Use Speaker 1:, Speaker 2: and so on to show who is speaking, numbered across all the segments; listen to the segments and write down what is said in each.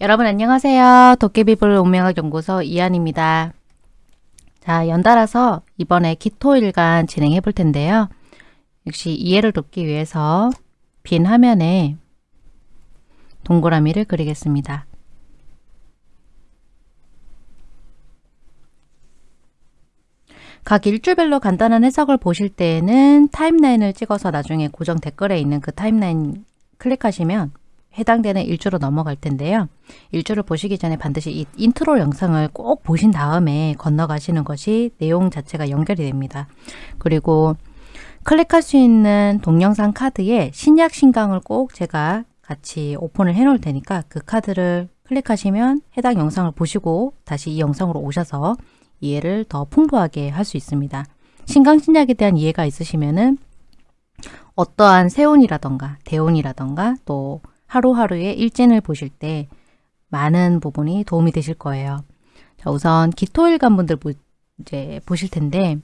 Speaker 1: 여러분 안녕하세요. 도깨비불 운명학 연구소 이한입니다. 자, 연달아서 이번에 기토일간 진행해 볼 텐데요. 역시 이해를 돕기 위해서 빈 화면에 동그라미를 그리겠습니다. 각 일주별로 간단한 해석을 보실 때에는 타임라인을 찍어서 나중에 고정 댓글에 있는 그 타임라인 클릭하시면 해당되는 일주로 넘어갈 텐데요. 일주를 보시기 전에 반드시 이 인트로 영상을 꼭 보신 다음에 건너가시는 것이 내용 자체가 연결이 됩니다. 그리고 클릭할 수 있는 동영상 카드에 신약 신강을 꼭 제가 같이 오픈을 해 놓을 테니까 그 카드를 클릭하시면 해당 영상을 보시고 다시 이 영상으로 오셔서 이해를 더 풍부하게 할 수 있습니다. 신강신약에 대한 이해가 있으시면은 어떠한 세운이라던가 대운이라던가 또 하루하루의 일진을 보실 때 많은 부분이 도움이 되실 거예요. 자, 우선 기토일간 분들 보, 이제 보실 텐데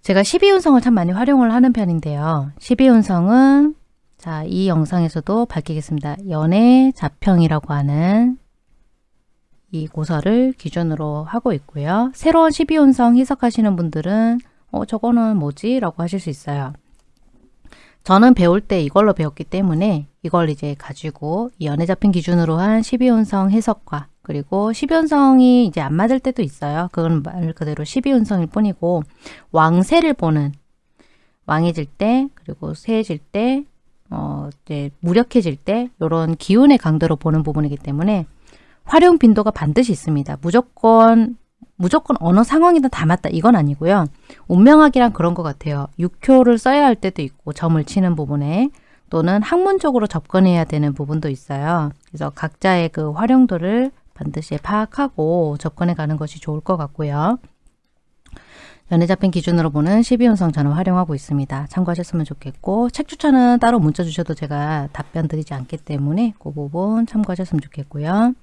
Speaker 1: 제가 12운성을 참 많이 활용을 하는 편인데요. 12운성은 자, 이 영상에서도 밝히겠습니다. 연애 자평이라고 하는 이 고서를 기준으로 하고 있고요. 새로운 12운성 해석하시는 분들은 어, 저거는 뭐지? 라고 하실 수 있어요. 저는 배울 때 이걸로 배웠기 때문에 이걸 이제 가지고 연애 잡힌 기준으로 한 12운성 해석과 그리고 12운성이 이제 안 맞을 때도 있어요. 그건 말 그대로 12운성일 뿐이고 왕세를 보는 왕해질 때 그리고 세해질 때 어, 이제 무력해질 때 이런 기운의 강도로 보는 부분이기 때문에 활용 빈도가 반드시 있습니다. 무조건 무조건 어느 상황이든 다 맞다 이건 아니고요. 운명학이란 그런 것 같아요. 육효를 써야 할 때도 있고 점을 치는 부분에 또는 학문적으로 접근해야 되는 부분도 있어요. 그래서 각자의 그 활용도를 반드시 파악하고 접근해 가는 것이 좋을 것 같고요. 연애 잡힌 기준으로 보는 12운성 저는 활용하고 있습니다. 참고하셨으면 좋겠고 책 추천은 따로 문자 주셔도 제가 답변 드리지 않기 때문에 그 부분 참고하셨으면 좋겠고요.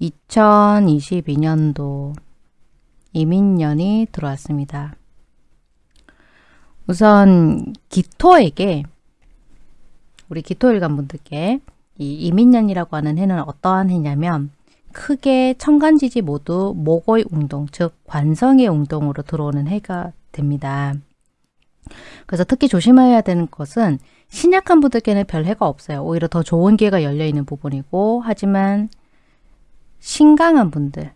Speaker 1: 2022년도 이민년이 들어왔습니다. 우선 기토에게 우리 기토일간 분들께 이 이민년이라고 하는 해는 어떠한 해냐면 크게 천간지지 모두 목의 운동, 즉 관성의 운동으로 들어오는 해가 됩니다. 그래서 특히 조심해야 되는 것은 신약한 분들께는 별 해가 없어요. 오히려 더 좋은 기회가 열려있는 부분이고 하지만 신강한 분들,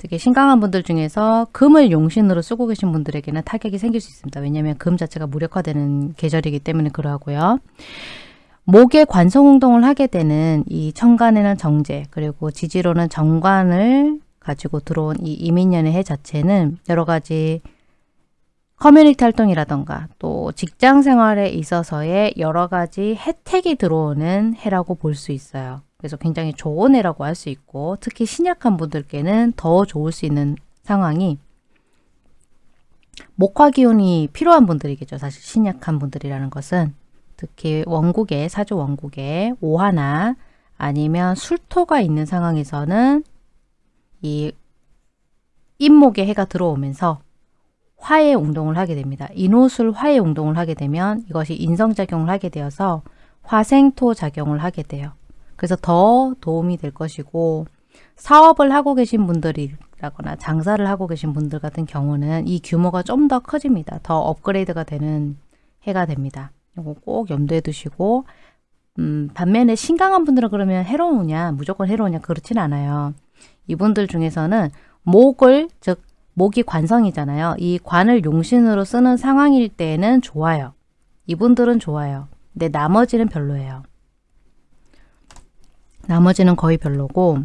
Speaker 1: 특히 신강한 분들 중에서 금을 용신으로 쓰고 계신 분들에게는 타격이 생길 수 있습니다. 왜냐하면 금 자체가 무력화되는 계절이기 때문에 그러하고요. 목의 관성운동을 하게 되는 이 천간에는 정제 그리고 지지로는 정관을 가지고 들어온 이 이민년의 해 자체는 여러 가지 커뮤니티 활동이라던가 또 직장 생활에 있어서의 여러 가지 혜택이 들어오는 해라고 볼 수 있어요. 그래서 굉장히 좋은 해라고 할 수 있고 특히 신약한 분들께는 더 좋을 수 있는 상황이 목화 기운이 필요한 분들이겠죠. 사실 신약한 분들이라는 것은 특히 원국에 사주 원국에 오하나 아니면 술토가 있는 상황에서는 이 인목의 해가 들어오면서 화의 운동을 하게 됩니다. 인호술 화의 운동을 하게 되면 이것이 인성작용을 하게 되어서 화생토 작용을 하게 돼요. 그래서 더 도움이 될 것이고 사업을 하고 계신 분들이라거나 장사를 하고 계신 분들 같은 경우는 이 규모가 좀 더 커집니다. 더 업그레이드가 되는 해가 됩니다. 이거 꼭 염두에 두시고 음, 반면에 신강한 분들은 그러면 해로우냐 무조건 해로우냐 그렇진 않아요. 이분들 중에서는 목을 즉 목이 관성이잖아요. 이 관을 용신으로 쓰는 상황일 때는 좋아요. 이분들은 좋아요. 근데 나머지는 별로예요. 나머지는 거의 별로고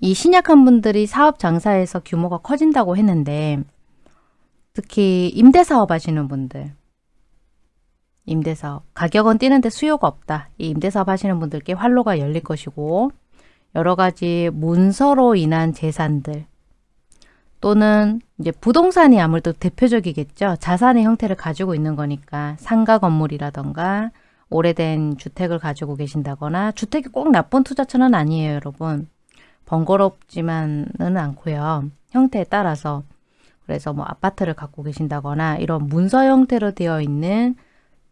Speaker 1: 이 신약한 분들이 사업 장사에서 규모가 커진다고 했는데 특히 임대사업 하시는 분들 임대사업 가격은 뛰는데 수요가 없다. 이 임대사업 하시는 분들께 활로가 열릴 것이고 여러 가지 문서로 인한 재산들 또는 이제 부동산이 아무래도 대표적이겠죠. 자산의 형태를 가지고 있는 거니까 상가 건물이라던가 오래된 주택을 가지고 계신다거나 주택이 꼭 나쁜 투자처는 아니에요, 여러분. 번거롭지만은 않고요. 형태에 따라서 그래서 뭐 아파트를 갖고 계신다거나 이런 문서 형태로 되어 있는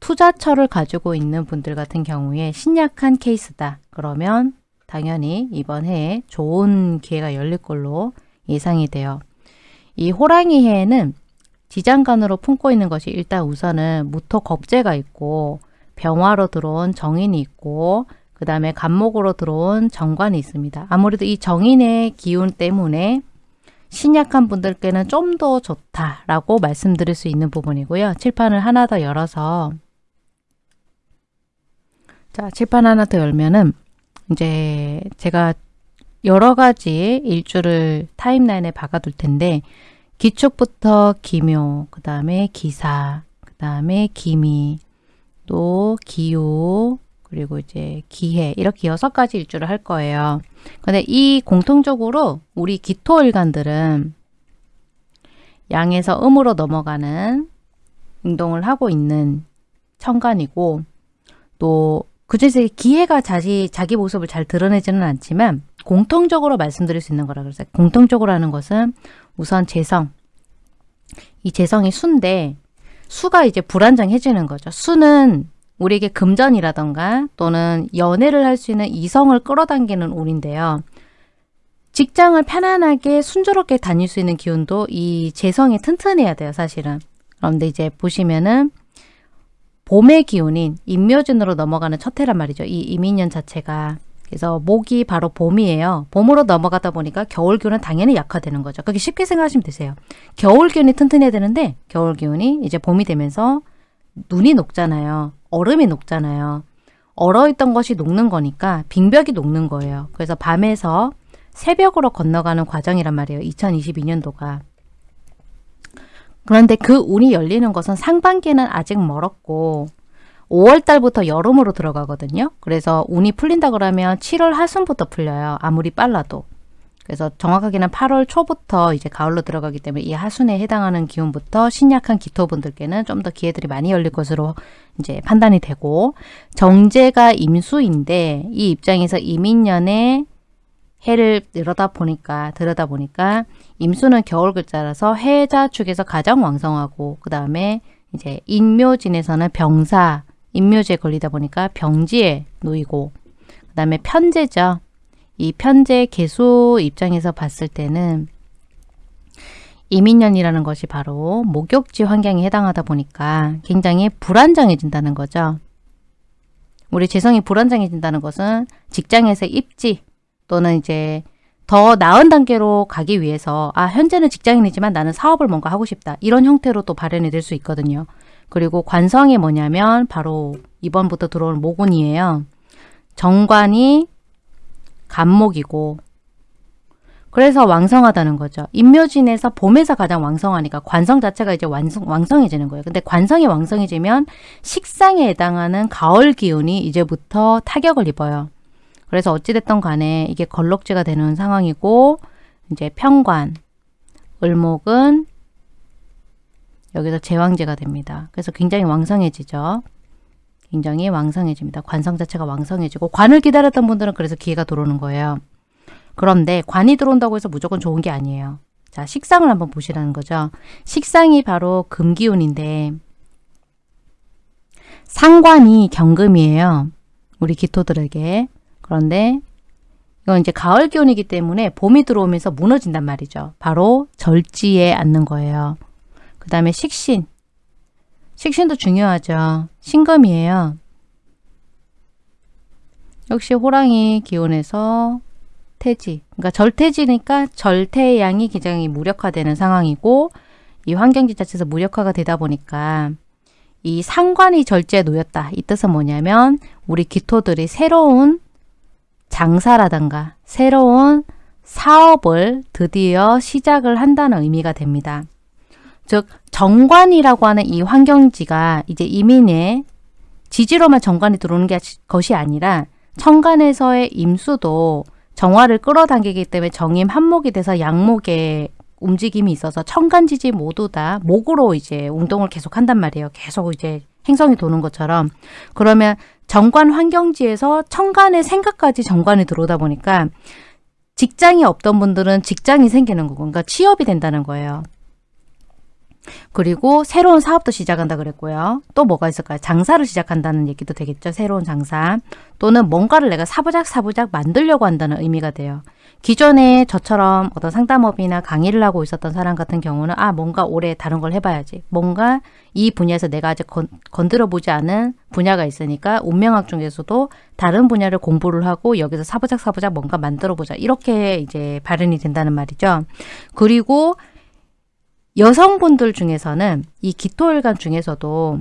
Speaker 1: 투자처를 가지고 있는 분들 같은 경우에 신약한 케이스다. 그러면 당연히 이번 해에 좋은 기회가 열릴 걸로 예상이 돼요. 이 호랑이 해에는 지장간으로 품고 있는 것이 일단 우선은 무토 겁재가 있고 병화로 들어온 정인이 있고 그 다음에 간목으로 들어온 정관이 있습니다. 아무래도 이 정인의 기운 때문에 신약한 분들께는 좀 더 좋다라고 말씀드릴 수 있는 부분이고요. 칠판을 하나 더 열어서 자 칠판 하나 더 열면은 이제 제가 여러 가지 일주를 타임라인에 박아둘 텐데 기축부터 기묘, 그 다음에 기사, 그 다음에 기미, 또 기후, 그리고 이제 기해 이렇게 여섯 가지 일주를 할 거예요. 근데 이 공통적으로 우리 기토일간들은 양에서 음으로 넘어가는 운동을 하고 있는 천간이고 또 그중에서 기해가 자기, 자기 모습을 잘 드러내지는 않지만 공통적으로 말씀드릴 수 있는 거라 그랬어요. 공통적으로 하는 것은 우선 재성. 이 재성이 수인데 수가 이제 불안정해지는 거죠. 수는 우리에게 금전이라던가 또는 연애를 할 수 있는 이성을 끌어당기는 운인데요. 직장을 편안하게 순조롭게 다닐 수 있는 기운도 이 재성이 튼튼해야 돼요, 사실은. 그런데 이제 보시면은 봄의 기운인 임묘진으로 넘어가는 첫 해란 말이죠. 이 이민년 자체가. 그래서 목이 바로 봄이에요. 봄으로 넘어가다 보니까 겨울 기운은 당연히 약화되는 거죠. 그렇게 쉽게 생각하시면 되세요. 겨울 기운이 튼튼해야 되는데 겨울 기운이 이제 봄이 되면서 눈이 녹잖아요. 얼음이 녹잖아요. 얼어있던 것이 녹는 거니까 빙벽이 녹는 거예요. 그래서 밤에서 새벽으로 건너가는 과정이란 말이에요. 2022년도가. 그런데 그 운이 열리는 것은 상반기는 아직 멀었고 5월 달부터 여름으로 들어가거든요. 그래서 운이 풀린다 그러면 7월 하순부터 풀려요. 아무리 빨라도. 그래서 정확하게는 8월 초부터 이제 가을로 들어가기 때문에 이 하순에 해당하는 기운부터 신약한 기토분들께는 좀 더 기회들이 많이 열릴 것으로 이제 판단이 되고 정제가 임수인데 이 입장에서 이민년에 해를 들여다 보니까 들여다 보니까 임수는 겨울 글자라서 해자 축에서 가장 왕성하고 그 다음에 이제 인묘진에서는 병사 인묘지에 걸리다 보니까 병지에 놓이고 그 다음에 편제죠. 이 편제 개수 입장에서 봤을 때는 이민년이라는 것이 바로 목욕지 환경에 해당하다 보니까 굉장히 불안정해진다는 거죠. 우리 재성이 불안정해진다는 것은 직장에서 입지 또는 이제 더 나은 단계로 가기 위해서 아 현재는 직장인이지만 나는 사업을 뭔가 하고 싶다 이런 형태로 또 발현이 될 수 있거든요. 그리고 관성이 뭐냐면 바로 이번부터 들어올 모곤이에요. 정관이 간목이고 그래서 왕성하다는 거죠. 인묘진에서 봄에서 가장 왕성하니까 관성 자체가 이제 완성, 왕성해지는 거예요. 근데 관성이 왕성해지면 식상에 해당하는 가을 기운이 이제부터 타격을 입어요. 그래서 어찌됐던 간에 이게 걸럭지가 되는 상황이고 이제 평관, 을목은 여기서 제왕제가 됩니다. 그래서 굉장히 왕성해지죠. 굉장히 왕성해집니다. 관성 자체가 왕성해지고 관을 기다렸던 분들은 그래서 기회가 들어오는 거예요. 그런데 관이 들어온다고 해서 무조건 좋은 게 아니에요. 자, 식상을 한번 보시라는 거죠. 식상이 바로 금기운인데 상관이 경금이에요. 우리 기토들에게. 그런데 이건 이제 가을 기운이기 때문에 봄이 들어오면서 무너진단 말이죠. 바로 절지에 앉는 거예요. 그 다음에 식신. 식신도 중요하죠. 신금이에요. 역시 호랑이 기운에서 태지. 그러니까 절태지니까 절태의 양이 굉장히 무력화되는 상황이고 이 환경지 자체에서 무력화가 되다 보니까 이 상관이 절제에 놓였다. 이 뜻은 뭐냐면 우리 기토들이 새로운 장사라든가 새로운 사업을 드디어 시작을 한다는 의미가 됩니다. 즉 정관이라고 하는 이 환경지가 이제 이민의 지지로만 정관이 들어오는 게 것이 아니라 천간에서의 임수도 정화를 끌어당기기 때문에 정임 한목이 돼서 양목의 움직임이 있어서 천간지지 모두 다 목으로 이제 운동을 계속 한단 말이에요. 계속 이제 행성이 도는 것처럼 그러면 정관 환경지에서 천간의 생각까지 정관이 들어오다 보니까 직장이 없던 분들은 직장이 생기는 거고 그러니까 취업이 된다는 거예요. 그리고 새로운 사업도 시작한다 그랬고요. 또 뭐가 있을까요? 장사를 시작한다는 얘기도 되겠죠. 새로운 장사. 또는 뭔가를 내가 사부작 사부작 만들려고 한다는 의미가 돼요. 기존에 저처럼 어떤 상담업이나 강의를 하고 있었던 사람 같은 경우는 아 뭔가 올해 다른 걸 해봐야지. 뭔가 이 분야에서 내가 아직 건, 건드려 보지 않은 분야가 있으니까 운명학 중에서도 다른 분야를 공부를 하고 여기서 사부작 사부작 뭔가 만들어 보자. 이렇게 이제 발현이 된다는 말이죠. 그리고 여성분들 중에서는 이 기토일간 중에서도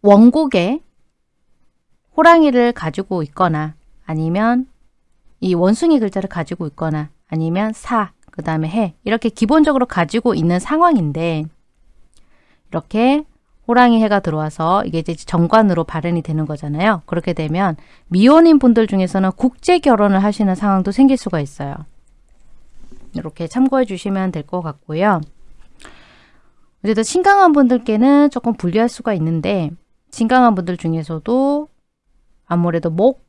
Speaker 1: 원곡에 호랑이를 가지고 있거나 아니면 이 원숭이 글자를 가지고 있거나 아니면 사, 그 다음에 해 이렇게 기본적으로 가지고 있는 상황인데 이렇게 호랑이 해가 들어와서 이게 이제 정관으로 발현이 되는 거잖아요. 그렇게 되면 미혼인 분들 중에서는 국제 결혼을 하시는 상황도 생길 수가 있어요. 이렇게 참고해 주시면 될 것 같고요. 어쨌든 신강한 분들께는 조금 불리할 수가 있는데 신강한 분들 중에서도 아무래도 목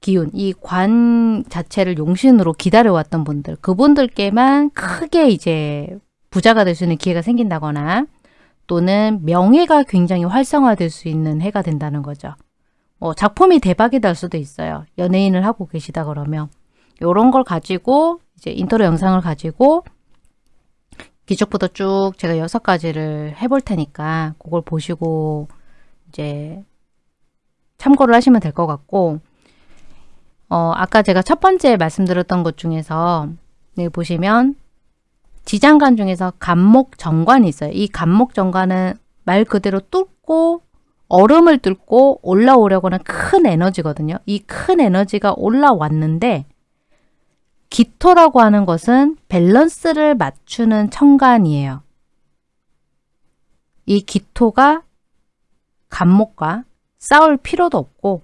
Speaker 1: 기운, 이 관 자체를 용신으로 기다려왔던 분들, 그분들께만 크게 이제 부자가 될 수 있는 기회가 생긴다거나 또는 명예가 굉장히 활성화될 수 있는 해가 된다는 거죠. 뭐 작품이 대박이 날 수도 있어요. 연예인을 하고 계시다 그러면 이런 걸 가지고 이제 인터뷰 영상을 가지고 기축부터 쭉 제가 여섯 가지를 해볼 테니까 그걸 보시고 이제 참고를 하시면 될 것 같고 어, 아까 제가 첫 번째 말씀드렸던 것 중에서 네, 보시면 지장간 중에서 간목 정관이 있어요. 이 간목 정관은 말 그대로 뚫고 얼음을 뚫고 올라오려고 하는 큰 에너지거든요. 이 큰 에너지가 올라왔는데 기토라고 하는 것은 밸런스를 맞추는 천간이에요. 이 기토가 간목과 싸울 필요도 없고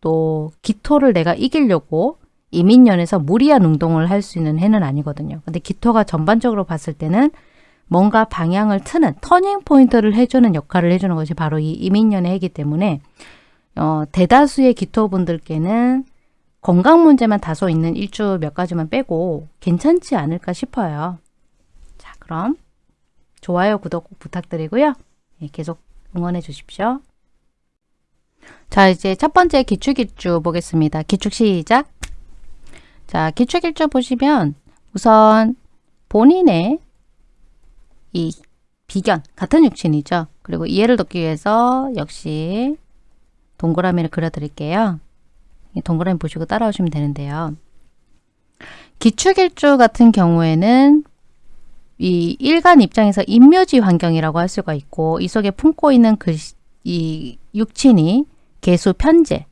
Speaker 1: 또 기토를 내가 이기려고 이민년에서 무리한 운동을 할 수 있는 해는 아니거든요. 근데 기토가 전반적으로 봤을 때는 뭔가 방향을 트는 터닝 포인트를 해주는 역할을 해주는 것이 바로 이 이민년의 해이기 때문에 어, 대다수의 기토분들께는 건강 문제만 다소 있는 일주 몇 가지만 빼고 괜찮지 않을까 싶어요. 자 그럼 좋아요, 구독 꼭 부탁드리고요. 네, 계속 응원해 주십시오. 자 이제 첫 번째 기축일주 보겠습니다. 기축 시작! 자 기축일주 보시면 우선 본인의 이 비견, 같은 육신이죠. 그리고 이해를 돕기 위해서 역시 동그라미를 그려드릴게요. 동그라미 보시고 따라오시면 되는데요. 기축일주 같은 경우에는 이 일간 입장에서 인묘지 환경이라고 할 수가 있고 이 속에 품고 있는 그이 육친이 개수 편제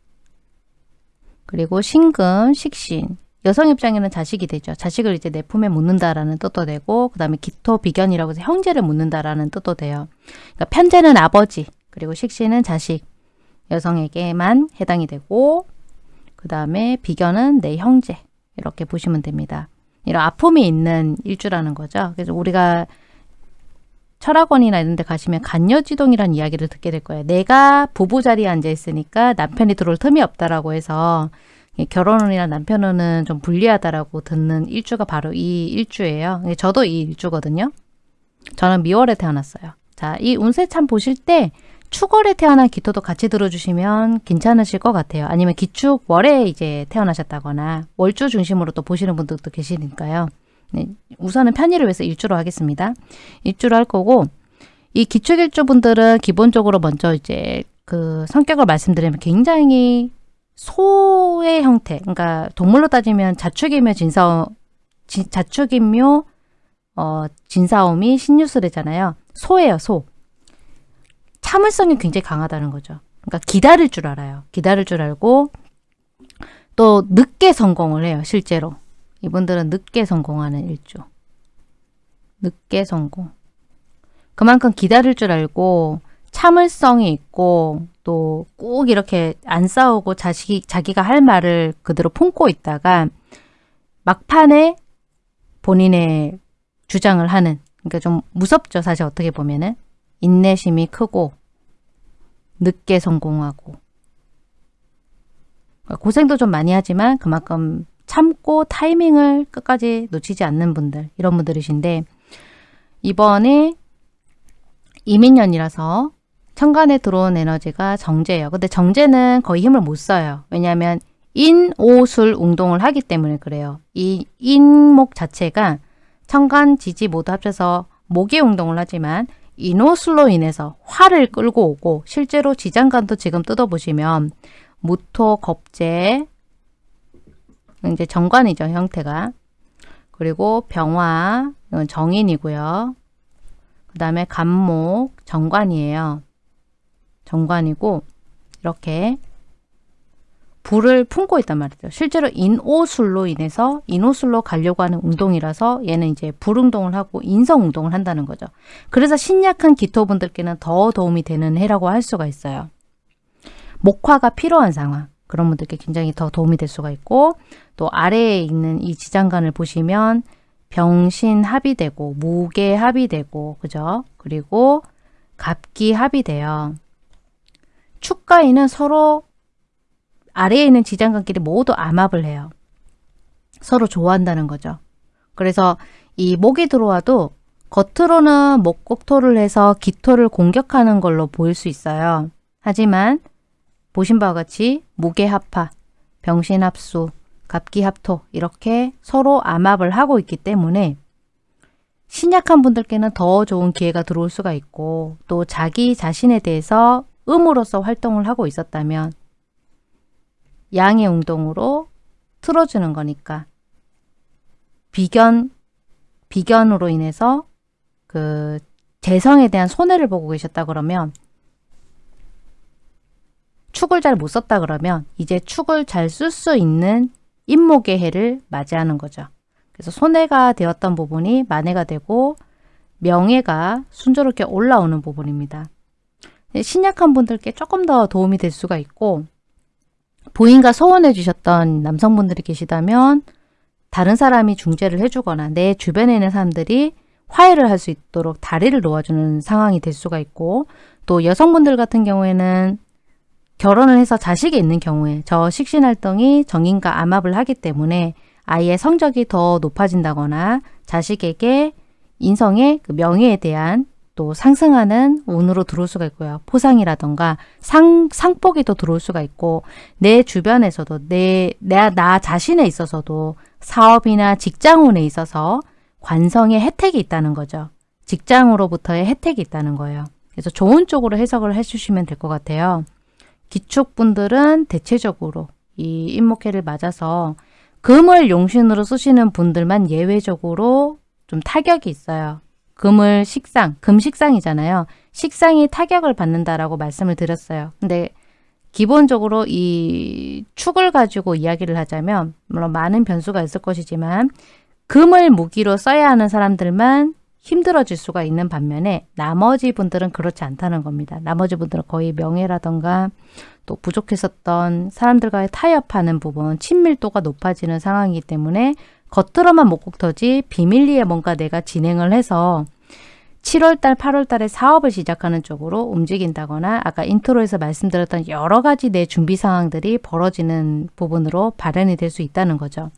Speaker 1: 그리고 신금, 식신 여성 입장에는 자식이 되죠. 자식을 이제 내 품에 묻는다라는 뜻도 되고 그 다음에 기토 비견이라고 해서 형제를 묻는다라는 뜻도 돼요. 그러니까 편제는 아버지 그리고 식신은 자식 여성에게만 해당이 되고 그 다음에 비견은 내 형제 이렇게 보시면 됩니다. 이런 아픔이 있는 일주라는 거죠. 그래서 우리가 철학원이나 이런 데 가시면 간여지동이라는 이야기를 듣게 될 거예요. 내가 부부 자리에 앉아 있으니까 남편이 들어올 틈이 없다라고 해서 결혼이나 남편은 좀 불리하다라고 듣는 일주가 바로 이 일주예요. 저도 이 일주거든요. 저는 미월에 태어났어요. 자, 이 운세 참 보실 때 축월에 태어난 기토도 같이 들어주시면 괜찮으실 것 같아요. 아니면 기축월에 이제 태어나셨다거나 월주 중심으로 또 보시는 분들도 계시니까요. 네, 우선은 편의를 위해서 일주로 하겠습니다. 일주로 할 거고 이 기축일주 분들은 기본적으로 먼저 이제 그 성격을 말씀드리면 굉장히 소의 형태, 그러니까 동물로 따지면 자축이며 진사오, 자축이며 어, 진사오미 신유술이잖아요. 소예요, 소. 참을성이 굉장히 강하다는 거죠. 그러니까 기다릴 줄 알아요. 기다릴 줄 알고 또 늦게 성공을 해요. 실제로. 이분들은 늦게 성공하는 일주. 늦게 성공. 그만큼 기다릴 줄 알고 참을성이 있고 또 꼭 이렇게 안 싸우고 자식이, 자기가 할 말을 그대로 품고 있다가 막판에 본인의 주장을 하는 그러니까 좀 무섭죠. 사실 어떻게 보면은 인내심이 크고 늦게 성공하고 고생도 좀 많이 하지만 그만큼 참고 타이밍을 끝까지 놓치지 않는 분들 이런 분들이신데 이번에 이민년이라서 천간에 들어온 에너지가 정제예요. 근데 정제는 거의 힘을 못 써요. 왜냐하면 인오술 운동을 하기 때문에 그래요. 이 인목 자체가 천간, 지지 모두 합쳐서 목의 운동을 하지만 인오술로 인해서 화를 끌고 오고 실제로 지장간도 지금 뜯어보시면 무토, 겁재, 이제 정관이죠, 형태가. 그리고 병화, 정인이고요. 그 다음에 간목, 정관이에요. 정관이고 이렇게 불을 품고 있단 말이죠. 실제로 인오술로 인해서 인오술로 가려고 하는 운동이라서 얘는 이제 불운동을 하고 인성운동을 한다는 거죠. 그래서 신약한 기토분들께는 더 도움이 되는 해라고 할 수가 있어요. 목화가 필요한 상황. 그런 분들께 굉장히 더 도움이 될 수가 있고 또 아래에 있는 이 지장간을 보시면 병신 합이 되고 무게 합이 되고 그죠? 그리고 갑기 합이 돼요. 축가인은 서로 아래에 있는 지장간끼리 모두 암합을 해요. 서로 좋아한다는 거죠. 그래서 이 목이 들어와도 겉으로는 목곡토를 해서 기토를 공격하는 걸로 보일 수 있어요. 하지만 보신 바와 같이 무게합파, 병신합수, 갑기합토 이렇게 서로 암합을 하고 있기 때문에 신약한 분들께는 더 좋은 기회가 들어올 수가 있고 또 자기 자신에 대해서 음으로서 활동을 하고 있었다면 양의 운동으로 틀어주는 거니까 비견, 비견으로 인해서 그 재성에 대한 손해를 보고 계셨다 그러면 축을 잘 못 썼다 그러면 이제 축을 잘 쓸 수 있는 임목의 해를 맞이하는 거죠. 그래서 손해가 되었던 부분이 만회가 되고 명예가 순조롭게 올라오는 부분입니다. 신약한 분들께 조금 더 도움이 될 수가 있고 부인과 소원해 주셨던 남성분들이 계시다면 다른 사람이 중재를 해주거나 내 주변에 있는 사람들이 화해를 할 수 있도록 다리를 놓아주는 상황이 될 수가 있고 또 여성분들 같은 경우에는 결혼을 해서 자식이 있는 경우에 저 식신활동이 정인과 암합을 하기 때문에 아이의 성적이 더 높아진다거나 자식에게 인성의 그 명예에 대한 또 상승하는 운으로 들어올 수가 있고요. 포상이라던가 상, 상복이 또 들어올 수가 있고 내 주변에서도 내, 내, 나 자신에 있어서도 사업이나 직장운에 있어서 관성의 혜택이 있다는 거죠. 직장으로부터의 혜택이 있다는 거예요. 그래서 좋은 쪽으로 해석을 해주시면 될 것 같아요. 기축분들은 대체적으로 이 인목해를 맞아서 금을 용신으로 쓰시는 분들만 예외적으로 좀 타격이 있어요. 금을 식상, 금식상이잖아요. 식상이 타격을 받는다라고 말씀을 드렸어요. 근데 기본적으로 이 축을 가지고 이야기를 하자면 물론 많은 변수가 있을 것이지만 금을 무기로 써야 하는 사람들만 힘들어질 수가 있는 반면에 나머지 분들은 그렇지 않다는 겁니다. 나머지 분들은 거의 명예라던가 또 부족했었던 사람들과의 타협하는 부분, 친밀도가 높아지는 상황이기 때문에 겉으로만 목국터지 비밀리에 뭔가 내가 진행을 해서 7월달, 8월달에 사업을 시작하는 쪽으로 움직인다거나 아까 intro에서 말씀드렸던 여러 가지 내 준비 상황들이 벌어지는 부분으로 발현이 될 수 있다는 거죠.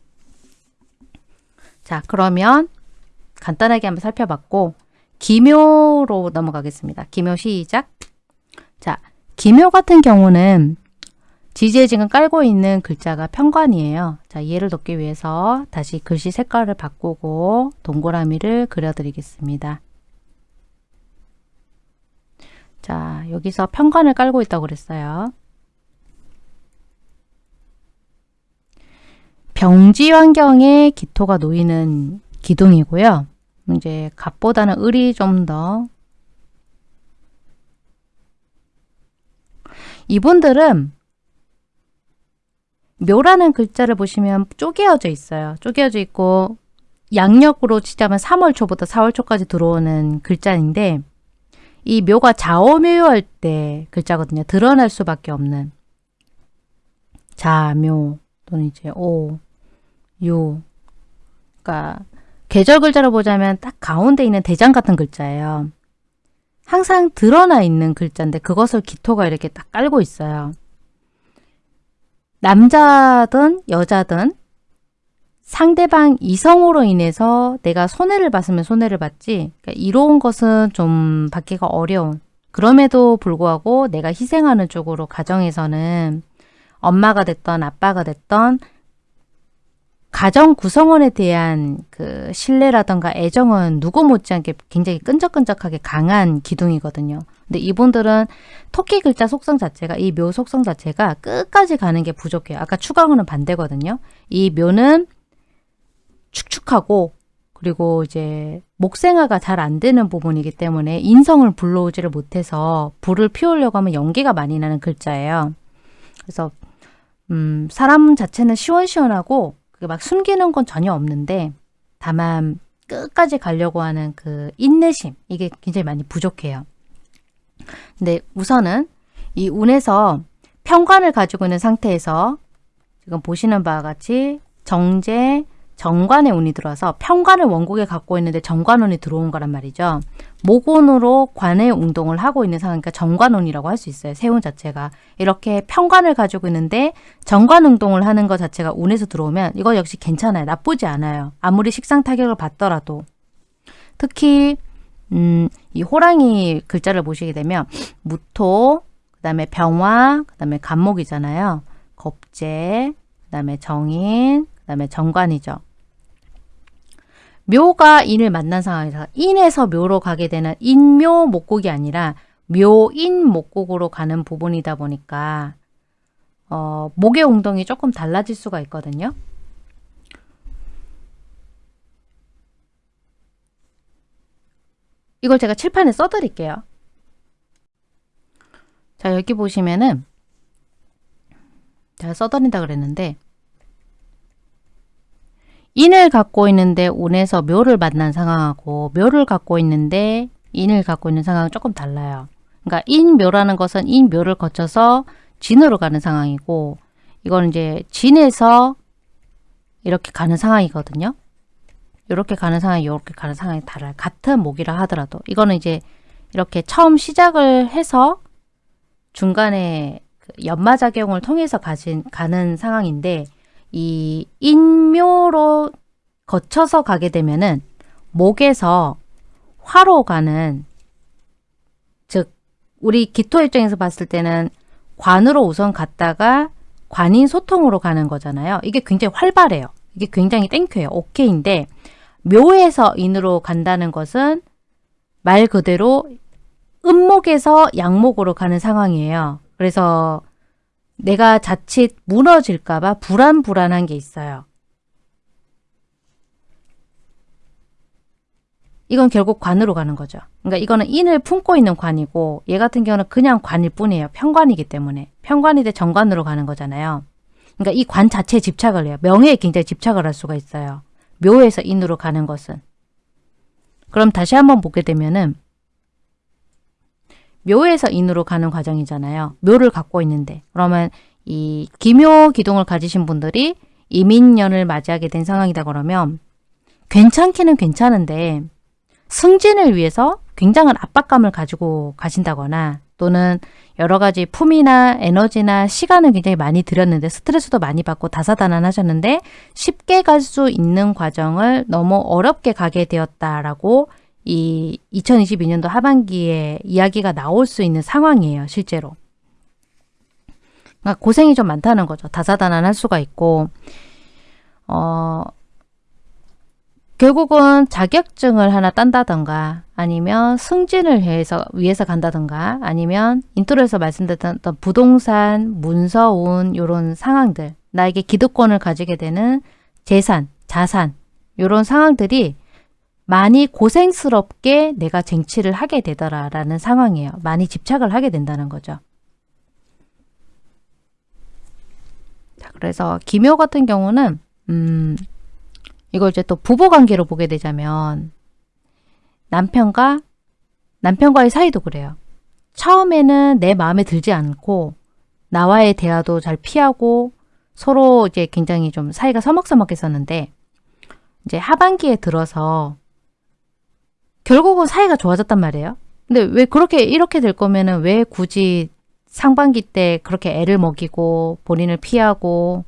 Speaker 1: 자, 그러면 간단하게 한번 살펴봤고 기묘로 넘어가겠습니다. 기묘 시작. 자, 기묘 같은 경우는 지지에 지금 깔고 있는 글자가 편관이에요. 자, 이해를 돕기 위해서 다시 글씨 색깔을 바꾸고 동그라미를 그려드리겠습니다. 자, 여기서 편관을 깔고 있다고 그랬어요. 병지 환경에 기토가 놓이는 기둥이고요. 이제 갑보다는 을이 좀 더 이분들은 묘라는 글자를 보시면 쪼개어져 있어요. 쪼개어져 있고 양력으로 치자면 3월 초부터 4월 초까지 들어오는 글자인데 이 묘가 자오묘할 때 글자거든요. 드러날 수밖에 없는 자묘 또는 이제 오, 유 그러니까 계절 글자로 보자면 딱 가운데 있는 대장 같은 글자예요. 항상 드러나 있는 글자인데 그것을 기토가 이렇게 딱 깔고 있어요. 남자든 여자든 상대방 이성으로 인해서 내가 손해를 봤으면 손해를 봤지 그러니까 이로운 것은 좀 받기가 어려운 그럼에도 불구하고 내가 희생하는 쪽으로 가정에서는 엄마가 됐던 아빠가 됐던 가정 구성원에 대한 그 신뢰라던가 애정은 누구 못지않게 굉장히 끈적끈적하게 강한 기둥이거든요. 근데 이분들은 토끼 글자 속성 자체가 이 묘 속성 자체가 끝까지 가는 게 부족해요. 아까 추강호는 반대거든요. 이 묘는 축축하고 그리고 이제 목생화가 잘 안 되는 부분이기 때문에 인성을 불러오지를 못해서 불을 피우려고 하면 연기가 많이 나는 글자예요. 그래서 음, 사람 자체는 시원시원하고 막 숨기는 건 전혀 없는데 다만 끝까지 가려고 하는 그 인내심 이게 굉장히 많이 부족해요. 근데 우선은 이 운에서 평관을 가지고 있는 상태에서 지금 보시는 바와 같이 정제, 정관의 운이 들어서 평관을 원국에 갖고 있는데 정관운이 들어온 거란 말이죠. 목운으로 관의 운동을 하고 있는 상황이니까 정관운이라고 할 수 있어요. 세운 자체가. 이렇게 평관을 가지고 있는데 정관 운동을 하는 것 자체가 운에서 들어오면 이거 역시 괜찮아요. 나쁘지 않아요. 아무리 식상 타격을 받더라도. 특히 음, 이 호랑이 글자를 보시게 되면 무토, 그 다음에 병화, 그 다음에 간목이잖아요. 겁재, 그 다음에 정인, 그 다음에 정관이죠. 묘가 인을 만난 상황에서 인에서 묘로 가게 되는 인묘 목곡이 아니라 묘인 목곡으로 가는 부분이다 보니까 어, 목의 웅덩이 조금 달라질 수가 있거든요. 이걸 제가 칠판에 써드릴게요. 자 여기 보시면은 제가 써드린다 그랬는데 인을 갖고 있는데 운에서 묘를 만난 상황하고 묘를 갖고 있는데 인을 갖고 있는 상황은 조금 달라요. 그러니까 인묘라는 것은 인묘를 거쳐서 진으로 가는 상황이고 이건 이제 진에서 이렇게 가는 상황이거든요. 이렇게 가는 상황이 이렇게 가는 상황이 달라요. 같은 목이라 하더라도 이거는 이제 이렇게 처음 시작을 해서 중간에 그 연마작용을 통해서 가진, 가는 상황인데 이 인묘로 거쳐서 가게 되면은 목에서 화로 가는 즉 우리 기토 입장에서 봤을 때는 관으로 우선 갔다가 관인 소통으로 가는 거잖아요. 이게 굉장히 활발해요. 이게 굉장히 땡큐예요. 오케이인데 묘에서 인으로 간다는 것은 말 그대로 음목에서 양목으로 가는 상황이에요. 그래서 내가 자칫 무너질까 봐 불안불안한 게 있어요. 이건 결국 관으로 가는 거죠. 그러니까 이거는 인을 품고 있는 관이고 얘 같은 경우는 그냥 관일 뿐이에요. 편관이기 때문에. 편관이 돼 정관으로 가는 거잖아요. 그러니까 이 관 자체에 집착을 해요. 명예에 굉장히 집착을 할 수가 있어요. 묘에서 인으로 가는 것은. 그럼 다시 한번 보게 되면은 묘에서 인으로 가는 과정이잖아요. 묘를 갖고 있는데 그러면 이 기묘 기둥을 가지신 분들이 이민년을 맞이하게 된 상황이다 그러면 괜찮기는 괜찮은데 승진을 위해서 굉장한 압박감을 가지고 가신다거나 또는 여러 가지 품이나 에너지나 시간을 굉장히 많이 들였는데 스트레스도 많이 받고 다사다난하셨는데 쉽게 갈 수 있는 과정을 너무 어렵게 가게 되었다라고 이 2022년도 하반기에 이야기가 나올 수 있는 상황이에요. 실제로. 그러니까 고생이 좀 많다는 거죠. 다사다난할 수가 있고 어, 결국은 자격증을 하나 딴다던가 아니면 승진을 해서 위해서 간다던가 아니면 인트로에서 말씀드렸던 부동산, 문서운 이런 상황들 나에게 기득권을 가지게 되는 재산, 자산 이런 상황들이 많이 고생스럽게 내가 쟁취를 하게 되더라라는 상황이에요. 많이 집착을 하게 된다는 거죠. 자, 그래서 기묘 같은 경우는 음, 이걸 이제 또 부부관계로 보게 되자면 남편과 남편과의 사이도 그래요. 처음에는 내 마음에 들지 않고 나와의 대화도 잘 피하고 서로 이제 굉장히 좀 사이가 서먹서먹했었는데 이제 하반기에 들어서 결국은 사이가 좋아졌단 말이에요. 근데 왜 그렇게 이렇게 될 거면은 왜 굳이 상반기 때 그렇게 애를 먹이고 본인을 피하고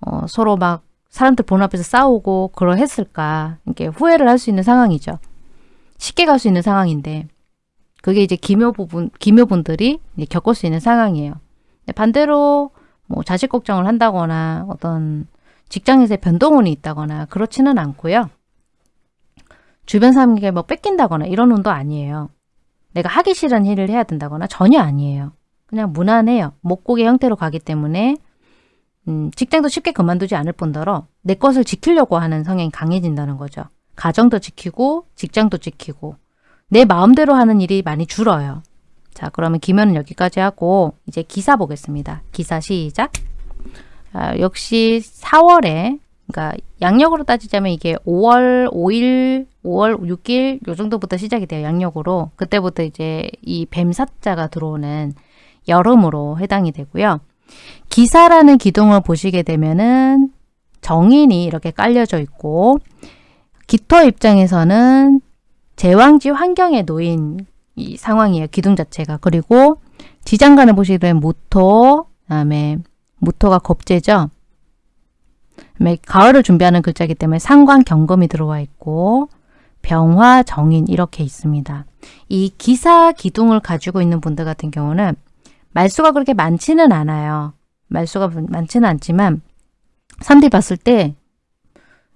Speaker 1: 어, 서로 막 사람들 본 앞에서 싸우고 그러했을까 이게 후회를 할 수 있는 상황이죠. 쉽게 갈 수 있는 상황인데 그게 이제 기묘 부분 기묘분들이 겪을 수 있는 상황이에요. 반대로 뭐 자식 걱정을 한다거나 어떤 직장에서의 변동운이 있다거나 그렇지는 않고요. 주변 사람에게 뭐 뺏긴다거나 이런 운도 아니에요. 내가 하기 싫은 일을 해야 된다거나 전혀 아니에요. 그냥 무난해요. 목곡의 형태로 가기 때문에 음, 직장도 쉽게 그만두지 않을 뿐더러 내 것을 지키려고 하는 성향이 강해진다는 거죠. 가정도 지키고 직장도 지키고 내 마음대로 하는 일이 많이 줄어요. 자 그러면 기면은 여기까지 하고 이제 기사 보겠습니다. 기사 시작. 아, 역시 4월에 그러니까 양력으로 따지자면 이게 5월 5일, 5월 6일 요 정도부터 시작이 돼요. 양력으로. 그때부터 이제 이 뱀사자가 들어오는 여름으로 해당이 되고요. 기사라는 기둥을 보시게 되면은 정인이 이렇게 깔려져 있고 기토 입장에서는 제왕지 환경에 놓인 이 상황이에요. 기둥 자체가. 그리고 지장간을 보시게 되면 무토, 그다음에 무토가 겁재죠. 가을을 준비하는 글자이기 때문에 상관 경금이 들어와 있고 병화 정인 이렇게 있습니다. 이 기사 기둥을 가지고 있는 분들 같은 경우는 말수가 그렇게 많지는 않아요. 말수가 많지는 않지만 사람들이 봤을 때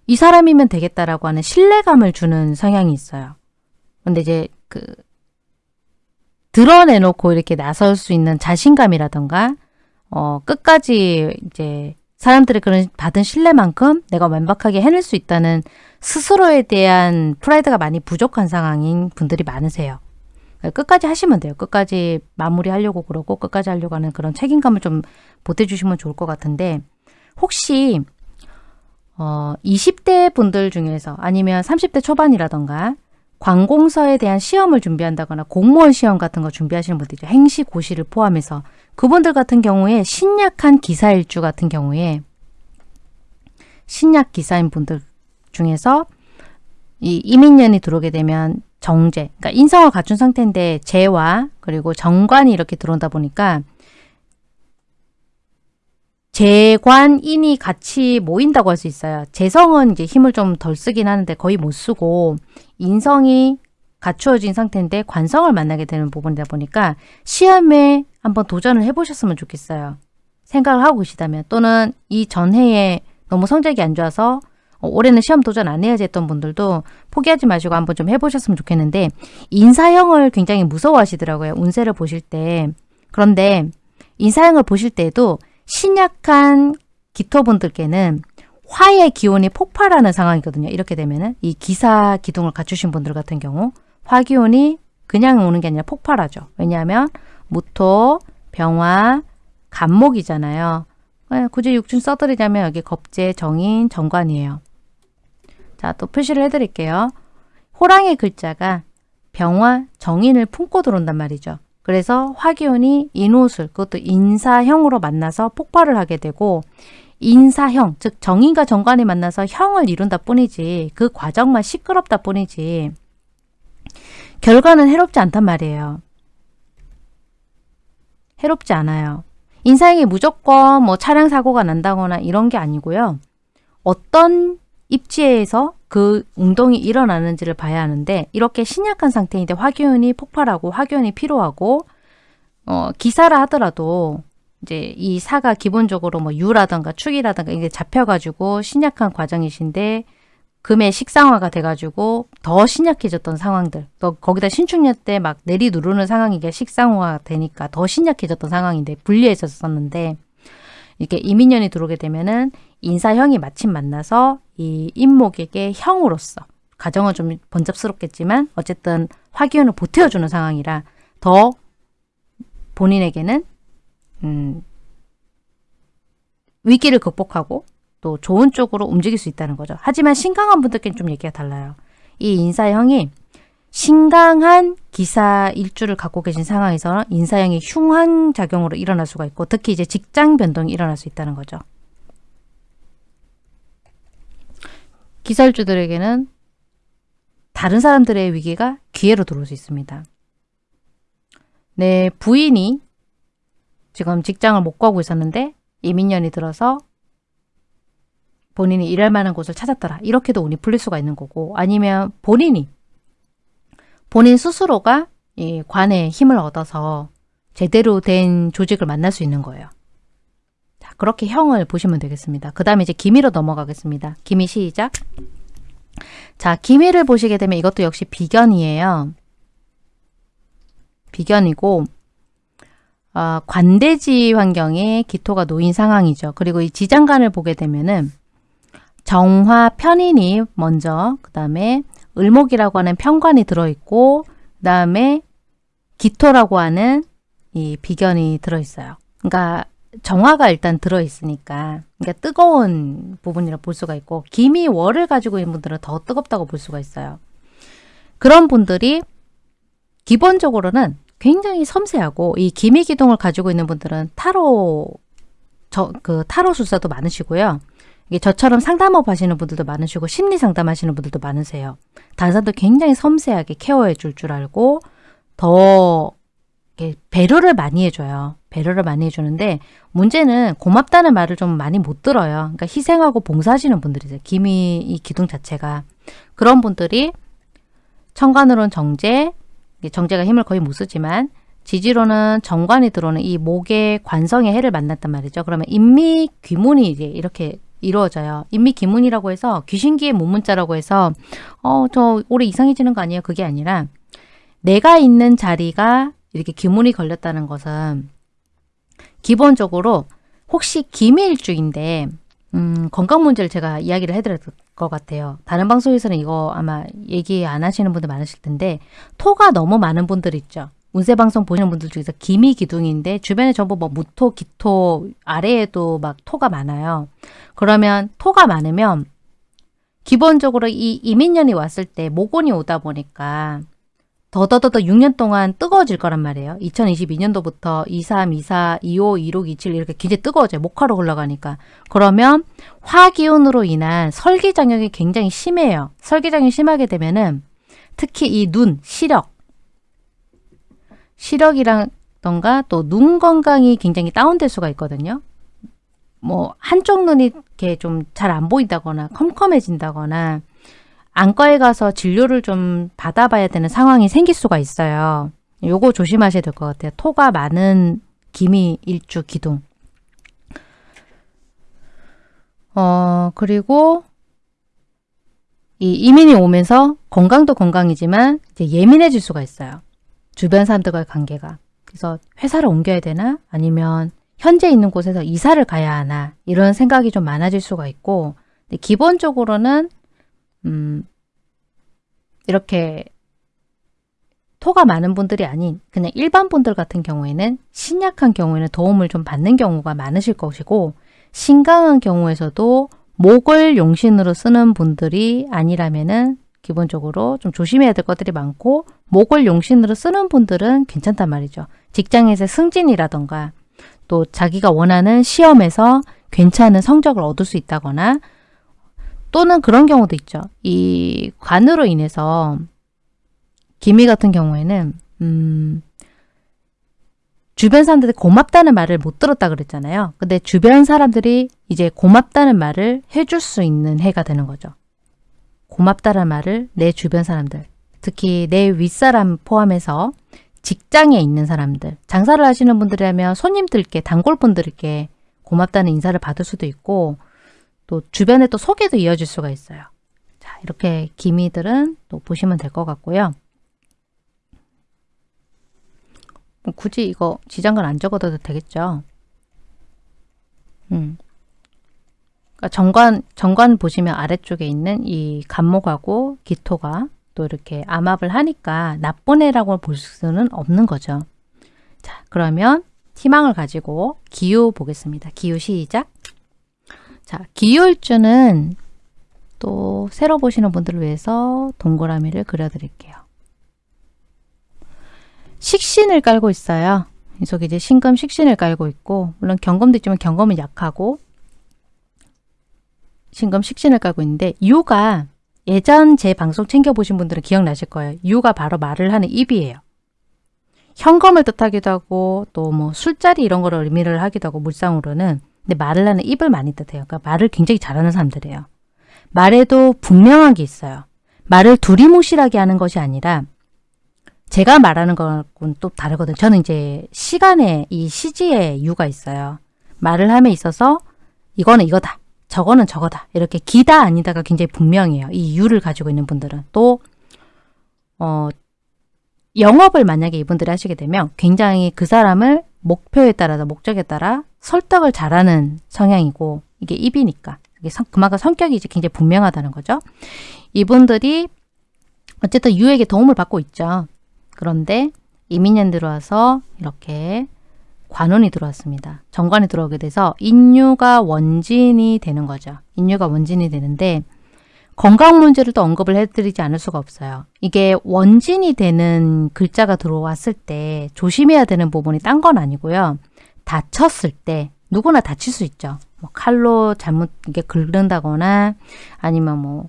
Speaker 1: 이 사람이면 되겠다라고 하는 신뢰감을 주는 성향이 있어요. 근데 이제 그 드러내놓고 이렇게 나설 수 있는 자신감이라던가 어 끝까지 이제 사람들의 그런 받은 신뢰만큼 내가 완벽하게 해낼 수 있다는 스스로에 대한 프라이드가 많이 부족한 상황인 분들이 많으세요. 끝까지 하시면 돼요. 끝까지 마무리하려고 그러고 끝까지 하려고 하는 그런 책임감을 좀 보태주시면 좋을 것 같은데 혹시 어, 20대 분들 중에서 아니면 30대 초반이라던가 관공서에 대한 시험을 준비한다거나 공무원 시험 같은 거 준비하시는 분들이죠. 행시, 고시를 포함해서 그분들 같은 경우에 신약한 기사일주 같은 경우에 신약 기사인 분들 중에서 이 이민년이 들어오게 되면 정제, 그러니까 인성을 갖춘 상태인데 재와 그리고 정관이 이렇게 들어온다 보니까 재관인이 같이 모인다고 할 수 있어요. 재성은 이제 힘을 좀 덜 쓰긴 하는데 거의 못 쓰고 인성이 갖추어진 상태인데 관성을 만나게 되는 부분이다 보니까 시험에 한번 도전을 해보셨으면 좋겠어요. 생각을 하고 계시다면 또는 이 전해에 너무 성적이 안 좋아서 어, 올해는 시험 도전 안 해야지 했던 분들도 포기하지 마시고 한번 좀 해보셨으면 좋겠는데 인사형을 굉장히 무서워하시더라고요. 운세를 보실 때. 그런데 인사형을 보실 때도 신약한 기토분들께는 화의 기운이 폭발하는 상황이거든요. 이렇게 되면은 이 기사 기둥을 갖추신 분들 같은 경우 화기운이 그냥 오는 게 아니라 폭발하죠. 왜냐하면 무토, 병화, 간목이잖아요. 네, 굳이 육춘 써드리자면 여기 겁재, 정인, 정관이에요. 자, 또 표시를 해드릴게요. 호랑이 글자가 병화, 정인을 품고 들어온단 말이죠. 그래서 화기운이 인옷을, 그것도 인사형으로 만나서 폭발을 하게 되고 인사형, 즉 정인과 정관이 만나서 형을 이룬다 뿐이지 그 과정만 시끄럽다 뿐이지 결과는 해롭지 않단 말이에요. 해롭지 않아요. 인사형이 무조건 뭐 차량 사고가 난다거나 이런 게 아니고요. 어떤 입지에서 그 운동이 일어나는지를 봐야 하는데 이렇게 신약한 상태인데 화기운이 폭발하고 화기운이 필요하고 어, 기사라 하더라도 이제 이 사가 기본적으로 뭐 유라던가 축이라던가 이게 잡혀가지고 신약한 과정이신데 금의 식상화가 돼가지고 더 신약해졌던 상황들. 또 거기다 신축년 때 막 내리 누르는 상황이 게 식상화가 되니까 더 신약해졌던 상황인데 분리했었었는데 이렇게 이민년이 들어오게 되면은 인사형이 마침 만나서 이 인목에게 형으로서 가정은 좀 번잡스럽겠지만 어쨌든 화기운을 보태어주는 상황이라 더 본인에게는 음, 위기를 극복하고 또 좋은 쪽으로 움직일 수 있다는 거죠. 하지만 신강한 분들께는 좀 얘기가 달라요. 이 인사형이 신강한 기사 일주를 갖고 계신 상황에서는 인사형이 흉한 작용으로 일어날 수가 있고 특히 이제 직장 변동이 일어날 수 있다는 거죠. 기사 일주들에게는 다른 사람들의 위기가 기회로 들어올 수 있습니다. 내 부인이 지금 직장을 못 구하고 있었는데 이민년이 들어서 본인이 일할 만한 곳을 찾았더라. 이렇게도 운이 풀릴 수가 있는 거고 아니면 본인이 본인 스스로가 이 관의 힘을 얻어서 제대로 된 조직을 만날 수 있는 거예요. 자, 그렇게 형을 보시면 되겠습니다. 그 다음에 이제 기미로 넘어가겠습니다. 기미 시작. 자, 기미를 보시게 되면 이것도 역시 비견이에요. 비견이고 어, 관대지 환경에 기토가 놓인 상황이죠. 그리고 이 지장간을 보게 되면은 정화 편인이 먼저 그 다음에 을목이라고 하는 편관이 들어있고 그 다음에 기토라고 하는 이 비견이 들어있어요. 그러니까 정화가 일단 들어있으니까 그러니까 뜨거운 부분이라 볼 수가 있고 기미 월을 가지고 있는 분들은 더 뜨겁다고 볼 수가 있어요. 그런 분들이 기본적으로는 굉장히 섬세하고 이 기미 기둥을 가지고 있는 분들은 타로 저, 그 타로 술사도 많으시고요. 이게 저처럼 상담업 하시는 분들도 많으시고 심리 상담 하시는 분들도 많으세요. 단사도 굉장히 섬세하게 케어해 줄 줄 알고 더 배려를 많이 해줘요. 배려를 많이 해주는데 문제는 고맙다는 말을 좀 많이 못 들어요. 그러니까 희생하고 봉사하시는 분들이세요. 기미 이 기둥 자체가 그런 분들이 천간으로는 정제, 정제가 힘을 거의 못 쓰지만 지지로는 정관이 들어오는 이 목의 관성의 해를 만났단 말이죠. 그러면 인미 귀문이 이제 이렇게 이루어져요. 인미귀문이라고 해서 귀신기의 문문자라고 해서 어저 올해 이상해지는 거 아니에요? 그게 아니라 내가 있는 자리가 이렇게 귀문이 걸렸다는 것은 기본적으로 혹시 기밀주인데 음, 건강 문제를 제가 이야기를 해드릴 것 같아요. 다른 방송에서는 이거 아마 얘기 안 하시는 분들 많으실 텐데 토가 너무 많은 분들 있죠. 운세 방송 보시는 분들 중에서 기미 기둥인데 주변에 전부 뭐 무토, 기토 아래에도 막 토가 많아요. 그러면 토가 많으면 기본적으로 이 이민년이 왔을 때 모곤이 오다 보니까 더더더더 6년 동안 뜨거워질 거란 말이에요. 2022년도부터 23, 24, 25, 26, 27 이렇게 굉장히 뜨거워져요. 목화로 흘러가니까. 그러면 화기운으로 인한 설기장염이 굉장히 심해요. 설기장염이 심하게 되면은 특히 이 눈, 시력, 시력이라던가 또 눈 건강이 굉장히 다운될 수가 있거든요. 뭐 한쪽 눈이 이렇게 좀 잘 안 보인다거나 컴컴해진다거나 안과에 가서 진료를 좀 받아봐야 되는 상황이 생길 수가 있어요. 요거 조심하셔야 될 것 같아요. 토가 많은 기미 일주 기둥. 어, 그리고 이 이민이 오면서 건강도 건강이지만 예민해질 수가 있어요. 주변 사람들과의 관계가. 그래서 회사를 옮겨야 되나? 아니면 현재 있는 곳에서 이사를 가야 하나? 이런 생각이 좀 많아질 수가 있고 기본적으로는 음, 이렇게 토가 많은 분들이 아닌 그냥 일반 분들 같은 경우에는 신약한 경우에는 도움을 좀 받는 경우가 많으실 것이고 신강한 경우에서도 목을 용신으로 쓰는 분들이 아니라면 은 기본적으로 좀 조심해야 될 것들이 많고 목을 용신으로 쓰는 분들은 괜찮단 말이죠. 직장에서 승진이라던가 또 자기가 원하는 시험에서 괜찮은 성적을 얻을 수 있다거나 또는 그런 경우도 있죠. 이 관으로 인해서 기미 같은 경우에는 음, 주변 사람들이 고맙다는 말을 못 들었다 그랬잖아요. 근데 주변 사람들이 이제 고맙다는 말을 해줄 수 있는 해가 되는 거죠. 고맙다는 말을 내 주변 사람들, 특히 내 윗사람 포함해서 직장에 있는 사람들, 장사를 하시는 분들이라면 손님들께, 단골분들께 고맙다는 인사를 받을 수도 있고 또 주변에 또 소개도 이어질 수가 있어요. 자, 이렇게 기미들은 또 보시면 될 것 같고요. 뭐 굳이 이거 지장을 안 적어도 되겠죠. 음. 그러니까 정관, 정관 보시면 아래쪽에 있는 이 간목하고 기토가 또 이렇게 암압을 하니까 나쁜 애라고 볼 수는 없는 거죠. 자, 그러면 희망을 가지고 기후 보겠습니다. 기후 시작. 자, 기울주는 또 새로 보시는 분들을 위해서 동그라미를 그려드릴게요. 식신을 깔고 있어요. 이 속에 이제 신금 식신을 깔고 있고 물론 경금도 있지만 경금은 약하고 신금 식신을 깔고 있는데 유가 예전 제 방송 챙겨보신 분들은 기억나실 거예요. 유가 바로 말을 하는 입이에요. 현금을 뜻하기도 하고 또 뭐 술자리 이런 거를 의미를 하기도 하고 물상으로는 근데 말을 하는 입을 많이 뜻해요. 그러니까 말을 굉장히 잘하는 사람들이에요. 말에도 분명한 게 있어요. 말을 두리뭉실하게 하는 것이 아니라 제가 말하는 거는 또 다르거든요. 저는 이제 시간에 이 시지에 이유가 있어요. 말을 함에 있어서 이거는 이거다. 저거는 저거다. 이렇게 기다 아니다가 굉장히 분명해요. 이 이유를 가지고 있는 분들은. 또 어, 영업을 만약에 이분들이 하시게 되면 굉장히 그 사람을 목표에 따라서 목적에 따라 설득을 잘하는 성향이고 이게 입이니까 이게 성, 그만큼 성격이 이제 굉장히 분명하다는 거죠. 이분들이 어쨌든 유에게 도움을 받고 있죠. 그런데 이민년 들어와서 이렇게 관원이 들어왔습니다. 정관이 들어오게 돼서 인유가 원진이 되는 거죠. 인유가 원진이 되는데 건강 문제를 또 언급을 해드리지 않을 수가 없어요. 이게 원진이 되는 글자가 들어왔을 때 조심해야 되는 부분이 딴 건 아니고요. 다쳤을 때 누구나 다칠 수 있죠. 뭐 칼로 잘못 이게 긁는다거나 아니면 뭐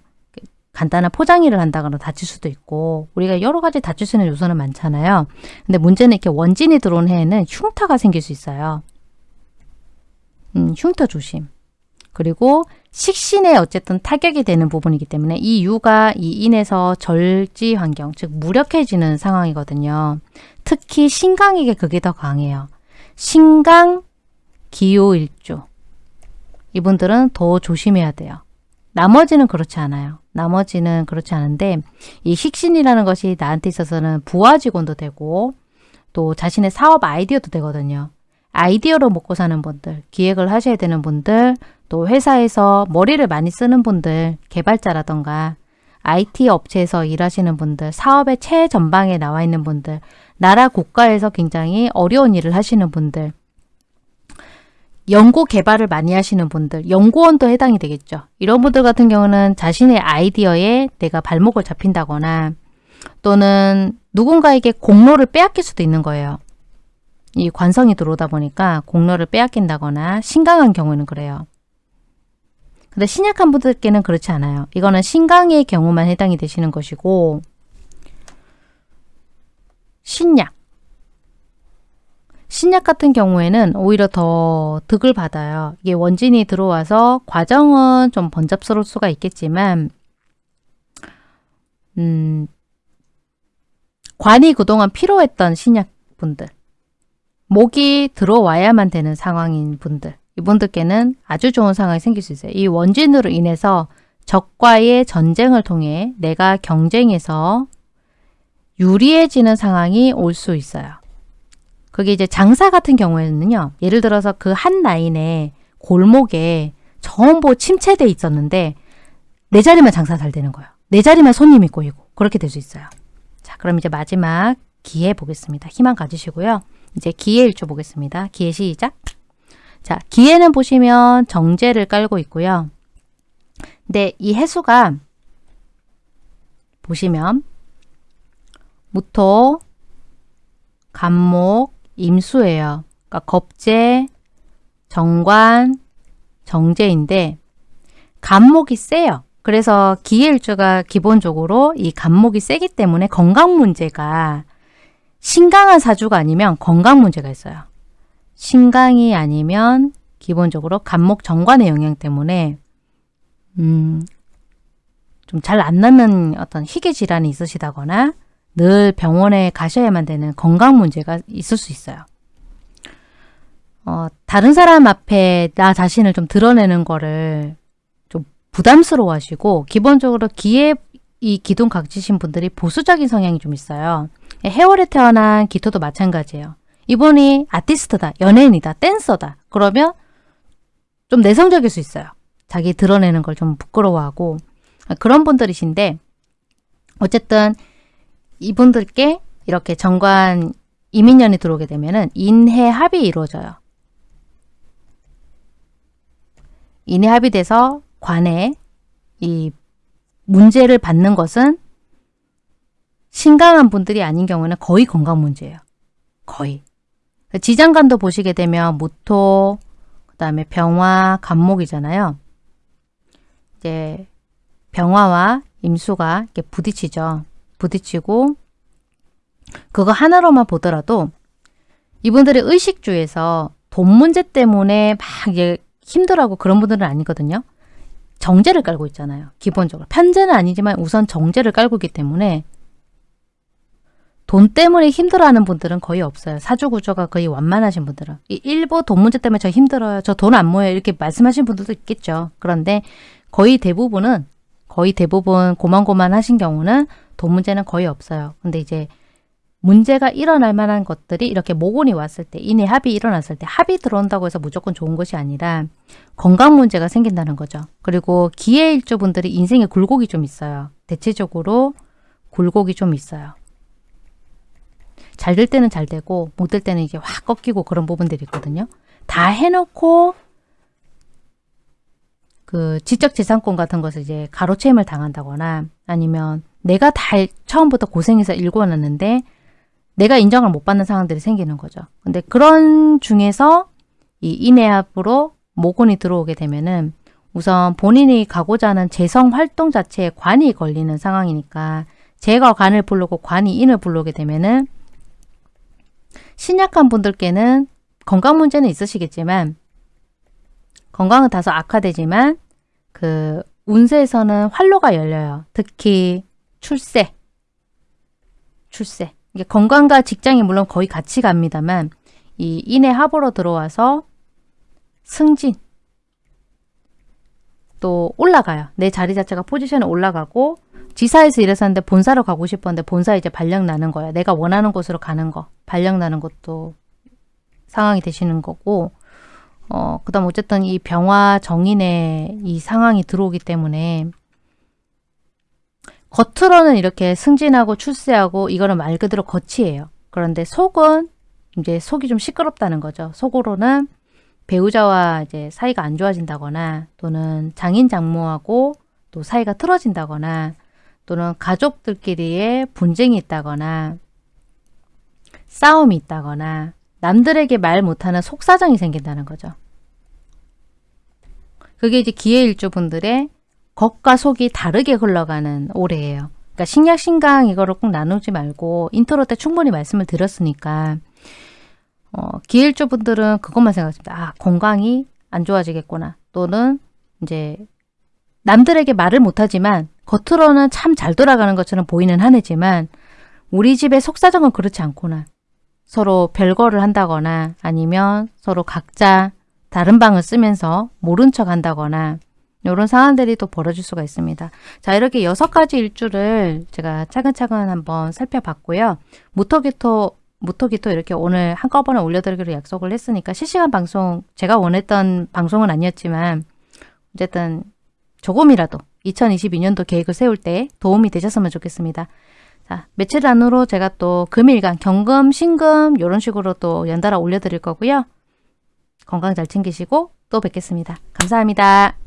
Speaker 1: 간단한 포장일을 한다거나 다칠 수도 있고 우리가 여러 가지 다칠 수 있는 요소는 많잖아요. 근데 문제는 이렇게 원진이 들어온 해에는 흉터가 생길 수 있어요. 음, 흉터 조심. 그리고 식신에 어쨌든 타격이 되는 부분이기 때문에 이 유가 이 인에서 절지 환경, 즉 무력해지는 상황이거든요. 특히 신강에게 그게 더 강해요. 신강, 기호일조. 이분들은 더 조심해야 돼요. 나머지는 그렇지 않아요. 나머지는 그렇지 않은데 이 식신이라는 것이 나한테 있어서는 부하 직원도 되고 또 자신의 사업 아이디어도 되거든요. 아이디어로 먹고 사는 분들, 기획을 하셔야 되는 분들, 또 회사에서 머리를 많이 쓰는 분들, 개발자라던가 IT 업체에서 일하시는 분들, 사업의 최전방에 나와 있는 분들, 나라 국가에서 굉장히 어려운 일을 하시는 분들, 연구 개발을 많이 하시는 분들, 연구원도 해당이 되겠죠. 이런 분들 같은 경우는 자신의 아이디어에 내가 발목을 잡힌다거나 또는 누군가에게 공로를 빼앗길 수도 있는 거예요. 이 관성이 들어오다 보니까 공로를 빼앗긴다거나 신강한 경우는 그래요. 근데 신약한 분들께는 그렇지 않아요. 이거는 신강의 경우만 해당이 되시는 것이고 신약 신약 같은 경우에는 오히려 더 득을 받아요. 이게 원진이 들어와서 과정은 좀 번잡스러울 수가 있겠지만 음, 관이 그동안 필요했던 신약분들 목이 들어와야만 되는 상황인 분들 이분들께는 아주 좋은 상황이 생길 수 있어요. 이 원진으로 인해서 적과의 전쟁을 통해 내가 경쟁에서 유리해지는 상황이 올 수 있어요. 그게 이제 장사 같은 경우에는요. 예를 들어서 그 한 라인에 골목에 전부 침체돼 있었는데 내 자리만 장사 잘 되는 거예요. 내 자리만 손님이 꼬이고 그렇게 될 수 있어요. 자, 그럼 이제 마지막 기회 보겠습니다. 희망 가지시고요. 이제 기회 일조 보겠습니다. 기회 시작. 자, 기회는 보시면 정제를 깔고 있고요. 근데 이 해수가 보시면 무토, 간목, 임수예요. 그러니까 겁재, 정관, 정제인데 간목이 세요. 그래서 기일주가 기본적으로 이 간목이 세기 때문에 건강 문제가 신강한 사주가 아니면 건강 문제가 있어요. 신강이 아니면 기본적으로 간목 정관의 영향 때문에 음, 좀 잘 안 낫는 어떤 희귀 질환이 있으시다거나 늘 병원에 가셔야만 되는 건강 문제가 있을 수 있어요. 어, 다른 사람 앞에 나 자신을 좀 드러내는 거를 좀 부담스러워 하시고 기본적으로 이 기둥 각지신 분들이 보수적인 성향이 좀 있어요. 해월에 태어난 기토도 마찬가지예요. 이분이 아티스트다, 연예인이다, 댄서다. 그러면 좀 내성적일 수 있어요. 자기 드러내는 걸 좀 부끄러워하고 그런 분들이신데 어쨌든 이분들께 이렇게 정관 이민년이 들어오게 되면은 인해 합이 이루어져요. 인해 합의돼서 관에 이 문제를 받는 것은 신강한 분들이 아닌 경우는 거의 건강 문제예요. 거의. 지장간도 보시게 되면 무토, 그 다음에 병화, 간목이잖아요. 이제 병화와 임수가 이렇게 부딪히죠. 부딪히고 그거 하나로만 보더라도 이분들의 의식주에서 돈 문제 때문에 막 힘들어하고 그런 분들은 아니거든요. 정제를 깔고 있잖아요. 기본적으로. 편제는 아니지만 우선 정제를 깔고 있기 때문에 돈 때문에 힘들어하는 분들은 거의 없어요. 사주 구조가 거의 완만하신 분들은. 이 일부 돈 문제 때문에 저 힘들어요. 저 돈 안 모여요. 이렇게 말씀하신 분들도 있겠죠. 그런데 거의 대부분은 거의 대부분 고만고만 하신 경우는 돈 문제는 거의 없어요. 근데 이제 문제가 일어날 만한 것들이 이렇게 모곤이 왔을 때, 인해 합이 일어났을 때 합이 들어온다고 해서 무조건 좋은 것이 아니라 건강 문제가 생긴다는 거죠. 그리고 기해일주분들이 인생에 굴곡이 좀 있어요. 대체적으로 굴곡이 좀 있어요. 잘 될 때는 잘 되고 못 될 때는 이게 확 꺾이고 그런 부분들이 있거든요. 다 해놓고 그 지적재산권 같은 것을 이제 가로채임을 당한다거나 아니면 내가 다 처음부터 고생해서 일궈놨는데 내가 인정을 못 받는 상황들이 생기는 거죠. 근데 그런 중에서 이 인해합으로 모곤이 들어오게 되면은 우선 본인이 가고자 하는 재성 활동 자체에 관이 걸리는 상황이니까 제가 관을 부르고 관이 인을 부르게 되면은 신약한 분들께는 건강 문제는 있으시겠지만 건강은 다소 악화되지만 그 운세에서는 활로가 열려요. 특히 출세, 출세. 이게 건강과 직장이 물론 거의 같이 갑니다만 이 인의 합으로 들어와서 승진 또 올라가요. 내 자리 자체가 포지션에 올라가고 지사에서 일했었는데 본사로 가고 싶었는데 본사 이제 발령 나는 거야. 내가 원하는 곳으로 가는 거. 발령 나는 것도 상황이 되시는 거고 어, 그 다음 어쨌든 이 병화 정인의 이 상황이 들어오기 때문에 겉으로는 이렇게 승진하고 출세하고 이거는 말 그대로 겉이에요. 그런데 속은 이제 속이 좀 시끄럽다는 거죠. 속으로는 배우자와 이제 사이가 안 좋아진다거나 또는 장인 장모하고 또 사이가 틀어진다거나 또는 가족들끼리의 분쟁이 있다거나 싸움이 있다거나 남들에게 말 못하는 속사정이 생긴다는 거죠. 그게 이제 기해일주분들의 겉과 속이 다르게 흘러가는 올해예요. 그러니까 신약, 신강 이거를 꼭 나누지 말고 인트로 때 충분히 말씀을 드렸으니까 어, 기일주분들은 그것만 생각했습니다. 아, 건강이 안 좋아지겠구나. 또는 이제 남들에게 말을 못하지만 겉으로는 참 잘 돌아가는 것처럼 보이는 한 해지만 우리 집의 속사정은 그렇지 않구나. 서로 별거를 한다거나 아니면 서로 각자 다른 방을 쓰면서 모른 척 한다거나 이런 상황들이 또 벌어질 수가 있습니다. 자 이렇게 여섯 가지 일주를 제가 차근차근 한번 살펴봤고요. 무토기토 무토기토 이렇게 오늘 한꺼번에 올려드리기로 약속을 했으니까 실시간 방송 제가 원했던 방송은 아니었지만 어쨌든 조금이라도 2022년도 계획을 세울 때 도움이 되셨으면 좋겠습니다. 자, 며칠 안으로 제가 또 금일간 경금, 신금 이런 식으로 또 연달아 올려드릴 거고요. 건강 잘 챙기시고 또 뵙겠습니다. 감사합니다.